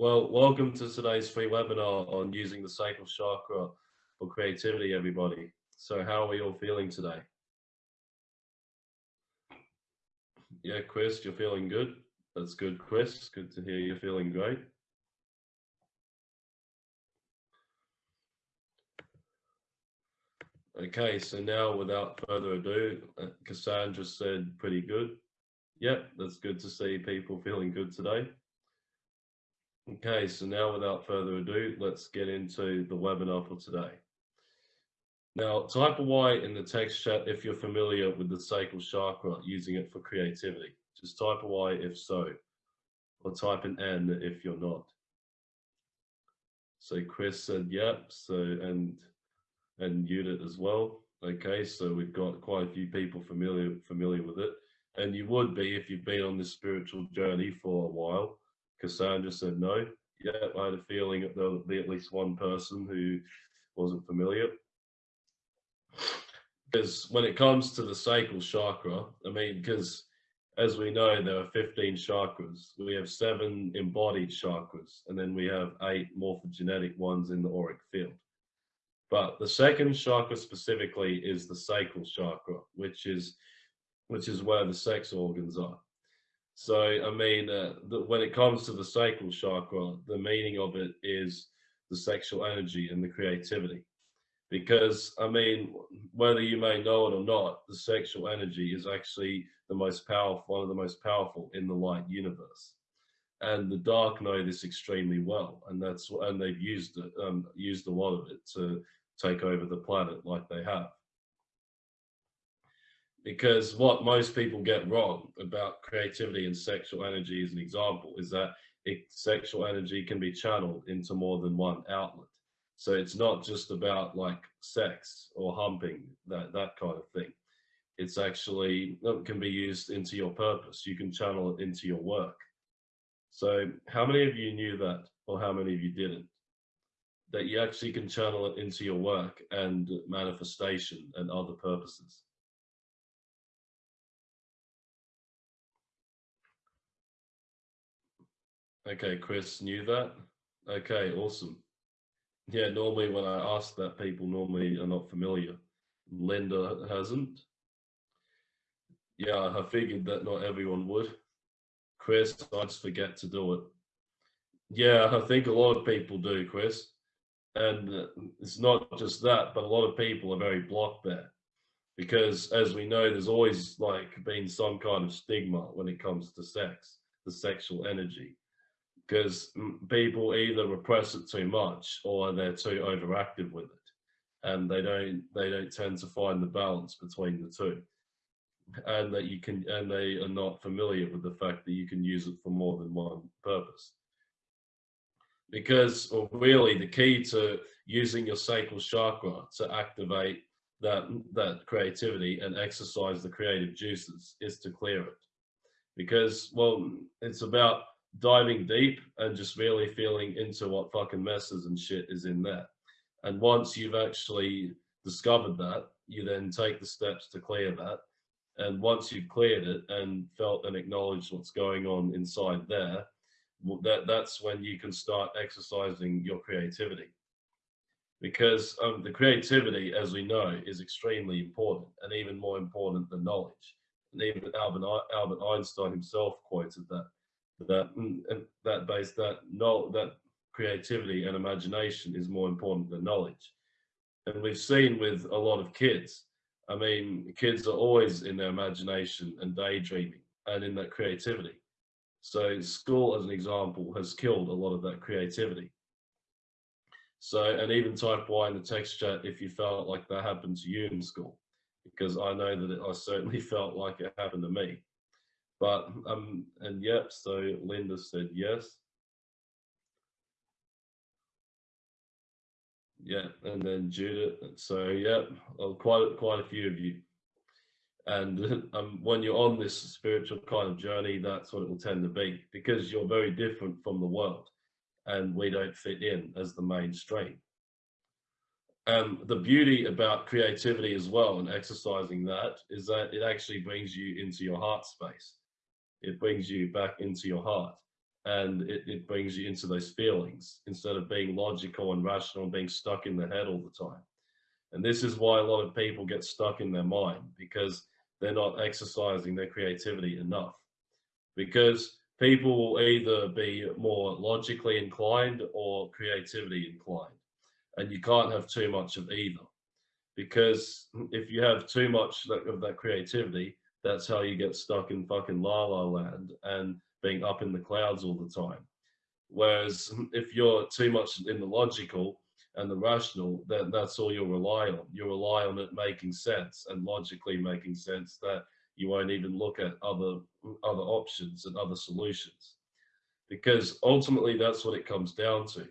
Well, welcome to today's free webinar on using the sacral chakra for creativity, everybody. So how are we all feeling today? Yeah, Chris, you're feeling good? That's good, Chris. Good to hear you're feeling great. Okay, so now without further ado, uh, Cassandra said pretty good. Yep, that's good to see people feeling good today. Okay, so now without further ado, let's get into the webinar for today. Now, type a Y in the text chat if you're familiar with the sacral chakra, using it for creativity. Just type a Y if so, or type an N if you're not. So Chris said, yep, so, and and Judith as well. Okay, so we've got quite a few people familiar familiar with it, and you would be if you've been on this spiritual journey for a while. Cassandra said no. Yeah, I had a feeling that there would be at least one person who wasn't familiar. Because when it comes to the sacral chakra, I mean, because as we know, there are 15 chakras. We have seven embodied chakras, and then we have eight morphogenetic ones in the auric field. But the second chakra specifically is the sacral chakra, which is which is where the sex organs are. So, I mean, uh, the, when it comes to the sacral chakra, the meaning of it is the sexual energy and the creativity. Because, I mean, whether you may know it or not, the sexual energy is actually the most powerful, one of the most powerful in the light universe. And the dark know this extremely well, and that's and they've used it, um, used a lot of it to take over the planet like they have. Because what most people get wrong about creativity and sexual energy as an example is that it, sexual energy can be channeled into more than one outlet. So it's not just about like sex or humping, that, that kind of thing. It's actually, it can be used into your purpose. You can channel it into your work. So how many of you knew that or how many of you didn't? that you actually can channel it into your work and manifestation and other purposes. Okay, Chris knew that. Okay, awesome. Yeah, normally when I ask that, people normally are not familiar. Linda hasn't. Yeah, I figured that not everyone would. Chris, I just forget to do it. Yeah, I think a lot of people do, Chris. And it's not just that, but a lot of people are very blocked there because as we know, there's always like been some kind of stigma when it comes to sex, the sexual energy, because people either repress it too much or they're too overactive with it. And they don't, they don't tend to find the balance between the two and that you can, and they are not familiar with the fact that you can use it for more than one purpose because well, really the key to using your sacral chakra to activate that that creativity and exercise the creative juices is to clear it because well it's about diving deep and just really feeling into what fucking messes and shit is in there. And once you've actually discovered that you then take the steps to clear that. And once you've cleared it and felt and acknowledged what's going on inside there that that's when you can start exercising your creativity. Because um, the creativity as we know is extremely important and even more important than knowledge. And even albert, albert einstein himself quoted that that mm, that base that no that creativity and imagination is more important than knowledge and we've seen with a lot of kids i mean kids are always in their imagination and daydreaming and in that creativity so school, as an example, has killed a lot of that creativity. So, and even type Y in the text chat if you felt like that happened to you in school, because I know that it, I certainly felt like it happened to me. But, um, and yep, so Linda said yes. Yeah, and then Judith. So, yeah, quite quite a few of you. And um, when you're on this spiritual kind of journey, that's what it will tend to be because you're very different from the world and we don't fit in as the mainstream. Um, the beauty about creativity as well and exercising that is that it actually brings you into your heart space. It brings you back into your heart and it, it brings you into those feelings instead of being logical and rational and being stuck in the head all the time. And this is why a lot of people get stuck in their mind because they're not exercising their creativity enough. Because people will either be more logically inclined or creativity inclined. And you can't have too much of either. Because if you have too much of that creativity, that's how you get stuck in fucking la la land and being up in the clouds all the time. Whereas if you're too much in the logical and the rational, then that's all you'll rely on. You rely on it making sense and logically making sense that you won't even look at other other options and other solutions. Because ultimately that's what it comes down to.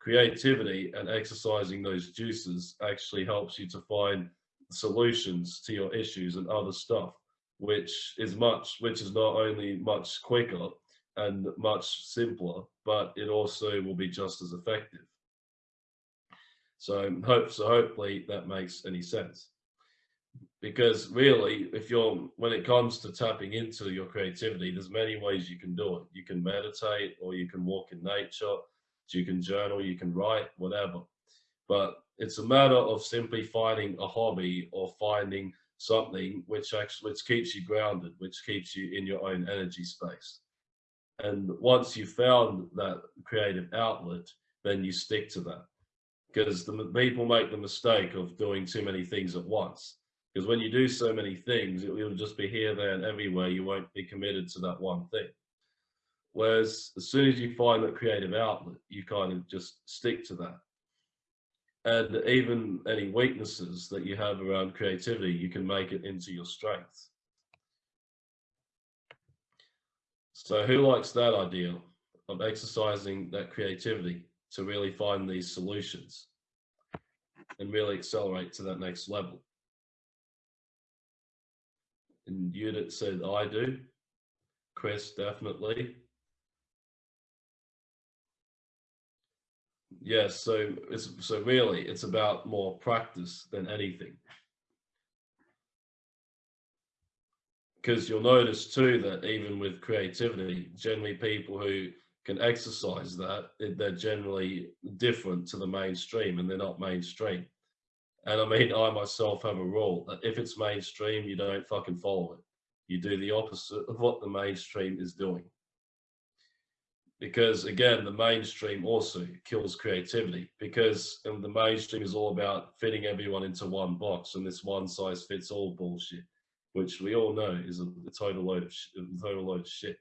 Creativity and exercising those juices actually helps you to find solutions to your issues and other stuff which is much, which is not only much quicker and much simpler, but it also will be just as effective. So hope so hopefully that makes any sense. Because really, if you're when it comes to tapping into your creativity, there's many ways you can do it. You can meditate or you can walk in nature, you can journal, you can write, whatever. But it's a matter of simply finding a hobby or finding something which actually which keeps you grounded, which keeps you in your own energy space. And once you've found that creative outlet, then you stick to that. Because the people make the mistake of doing too many things at once. Because when you do so many things, it will just be here, there, and everywhere. You won't be committed to that one thing. Whereas as soon as you find that creative outlet, you kind of just stick to that and even any weaknesses that you have around creativity, you can make it into your strength. So who likes that idea of exercising that creativity to really find these solutions and really accelerate to that next level? And Judith said, I do. Chris, definitely. Yes, so it's so really it's about more practice than anything. Because you'll notice too that even with creativity, generally people who can exercise that, they're generally different to the mainstream and they're not mainstream. And I mean, I myself have a rule that if it's mainstream, you don't fucking follow it. You do the opposite of what the mainstream is doing because again the mainstream also kills creativity because um, the mainstream is all about fitting everyone into one box and this one size fits all bullshit which we all know is a, a total load of a total load of shit.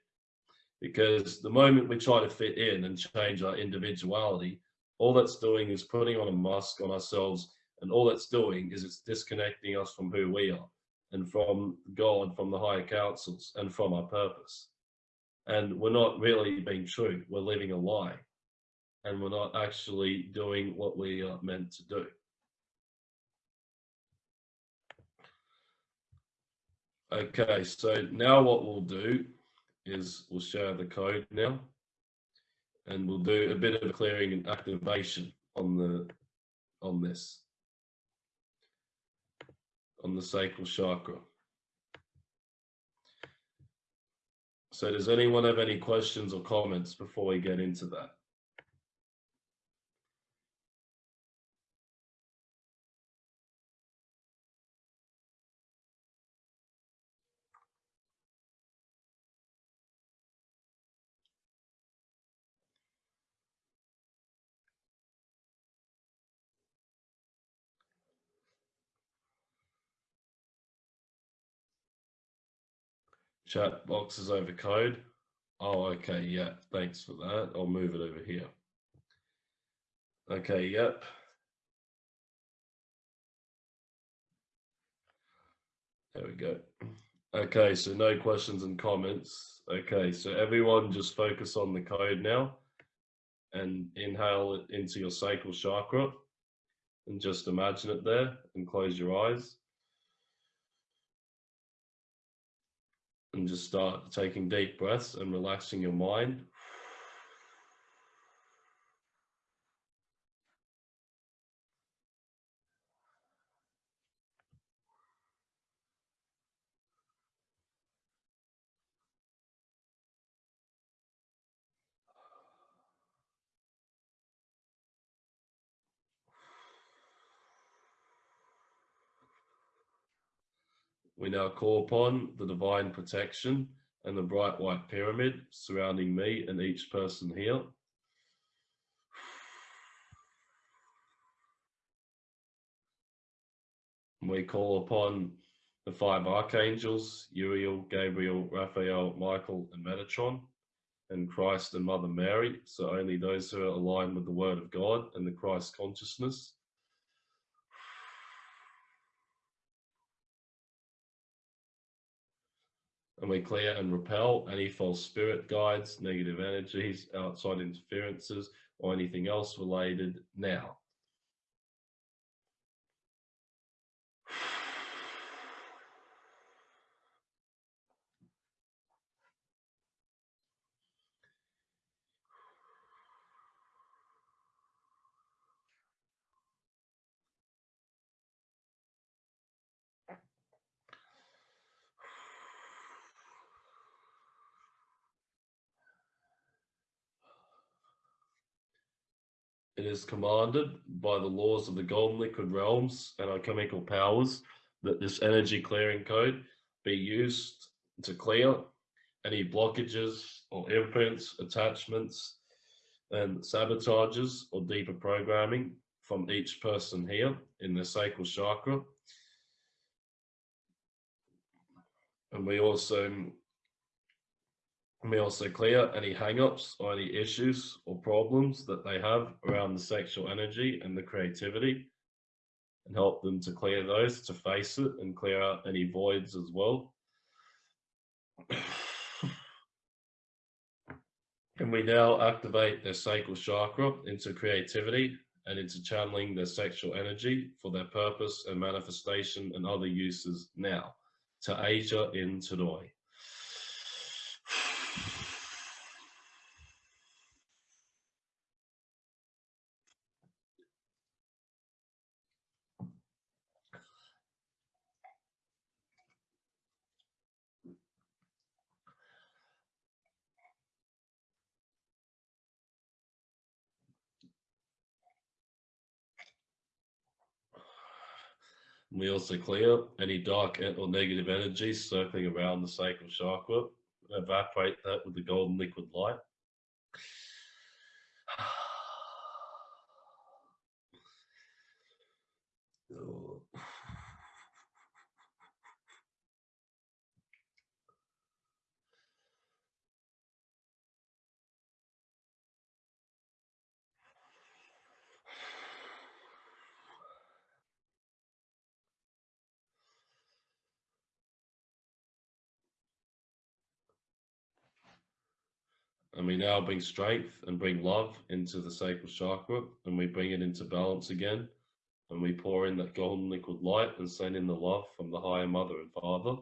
Because the moment we try to fit in and change our individuality all that's doing is putting on a mask on ourselves and all that's doing is it's disconnecting us from who we are and from god from the higher councils and from our purpose and we're not really being true. We're living a lie and we're not actually doing what we are meant to do. Okay, so now what we'll do is we'll share the code now and we'll do a bit of clearing and activation on the on this on the sacral chakra. So does anyone have any questions or comments before we get into that? Chat box is over code. Oh, okay, yeah, thanks for that. I'll move it over here. Okay, yep. There we go. Okay, so no questions and comments. Okay, so everyone just focus on the code now and inhale it into your sacral chakra and just imagine it there and close your eyes. And just start taking deep breaths and relaxing your mind. We now call upon the divine protection and the bright white pyramid surrounding me and each person here. We call upon the five archangels, Uriel, Gabriel, Raphael, Michael, and Metatron, and Christ and Mother Mary. So only those who are aligned with the Word of God and the Christ consciousness and we clear and repel any false spirit guides, negative energies, outside interferences, or anything else related now. It is commanded by the laws of the golden liquid realms and alchemical powers that this energy clearing code be used to clear any blockages or imprints, attachments, and sabotages or deeper programming from each person here in the sacral chakra. And we also we also clear any hang-ups or any issues or problems that they have around the sexual energy and the creativity and help them to clear those, to face it and clear out any voids as well. and we now activate their sacral chakra into creativity and into channeling their sexual energy for their purpose and manifestation and other uses now to Asia in Tanoi. We also clear any dark or negative energies circling around the sacral chakra, evaporate that with the golden liquid light. And we now bring strength and bring love into the sacral chakra and we bring it into balance again. And we pour in that golden liquid light and send in the love from the higher mother and father.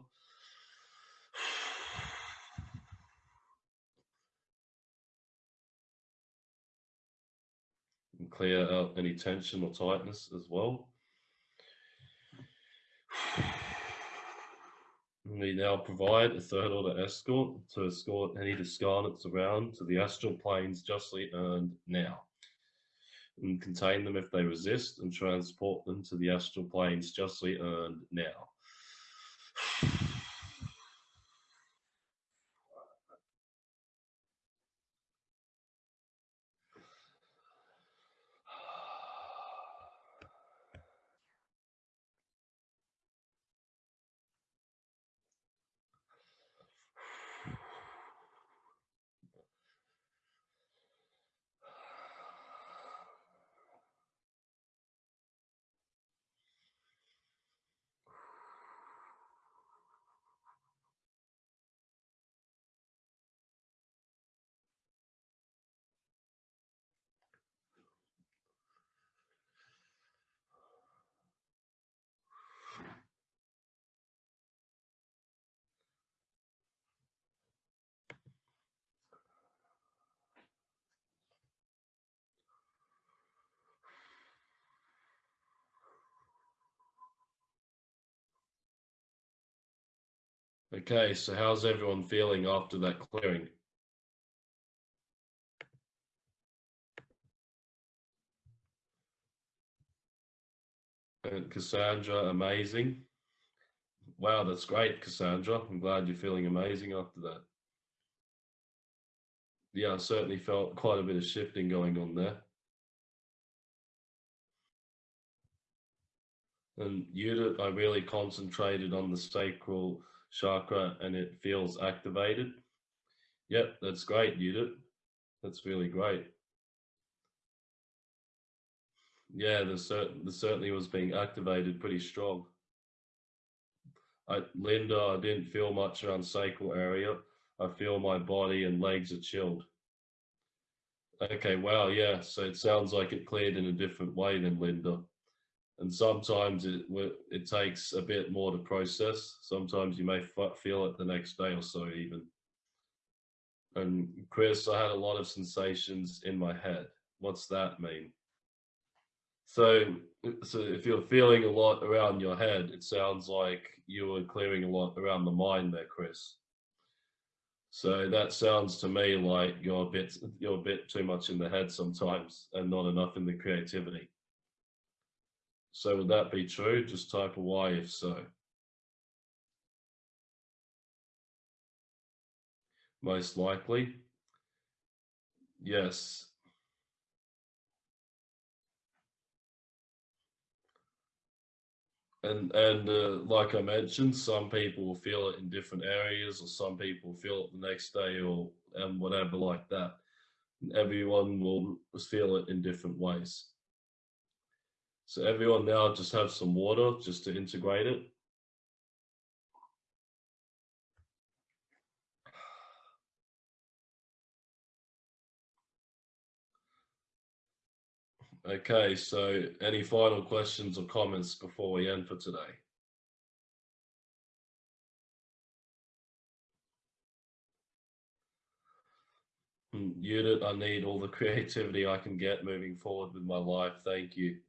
And clear out any tension or tightness as well. We now provide a third order escort to escort any discarnates around to the astral planes justly earned now and contain them if they resist and transport them to the astral planes justly earned now. Okay, so how's everyone feeling after that clearing? And Cassandra, amazing. wow, that's great, Cassandra. I'm glad you're feeling amazing after that. Yeah, I certainly felt quite a bit of shifting going on there. And Judith, I really concentrated on the sacral chakra and it feels activated. Yep, that's great, Judith. That's really great. Yeah, the, certain, there certainly was being activated pretty strong. I, Linda, I didn't feel much around sacral area. I feel my body and legs are chilled. Okay, wow, yeah. So it sounds like it cleared in a different way than Linda and sometimes it it takes a bit more to process. Sometimes you may feel it the next day or so even. And Chris, I had a lot of sensations in my head. What's that mean? So, so if you're feeling a lot around your head, it sounds like you were clearing a lot around the mind there, Chris. So that sounds to me like you're a bit you're a bit too much in the head sometimes and not enough in the creativity. So would that be true? Just type a Y if so. Most likely. Yes. And, and uh, like I mentioned, some people will feel it in different areas or some people feel it the next day or and whatever like that. Everyone will feel it in different ways. So everyone now just have some water just to integrate it. Okay, so any final questions or comments before we end for today? Hmm, Unit, I need all the creativity I can get moving forward with my life. Thank you.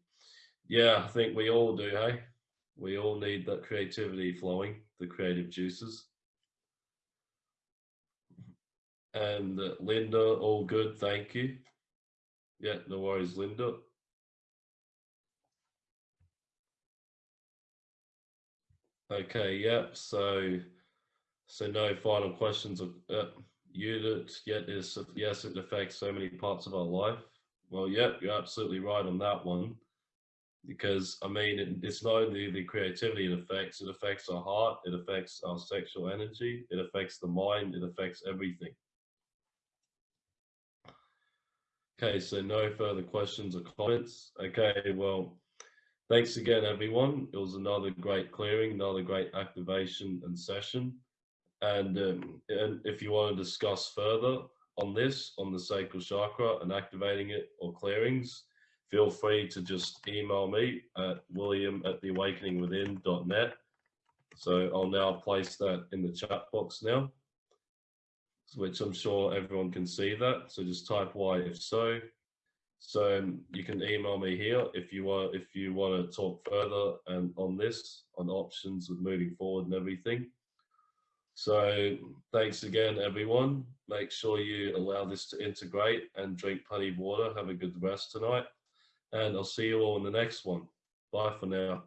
Yeah, I think we all do, hey? We all need that creativity flowing, the creative juices. And uh, Linda, all good, thank you. Yeah, no worries, Linda. Okay, yeah, so so no final questions. Uh, unit, yeah, is, yes, it affects so many parts of our life. Well, yeah, you're absolutely right on that one because I mean, it, it's not only the creativity it affects, it affects our heart, it affects our sexual energy, it affects the mind, it affects everything. Okay, so no further questions or comments. Okay, well, thanks again, everyone. It was another great clearing, another great activation and session. And, um, and if you want to discuss further on this, on the sacral chakra and activating it or clearings, feel free to just email me at william at theawakeningwithin.net. So I'll now place that in the chat box now, which I'm sure everyone can see that. So just type Y if so. So um, you can email me here if you want if you want to talk further and on this on options with moving forward and everything. So thanks again, everyone. Make sure you allow this to integrate and drink plenty of water. Have a good rest tonight and I'll see you all in the next one. Bye for now.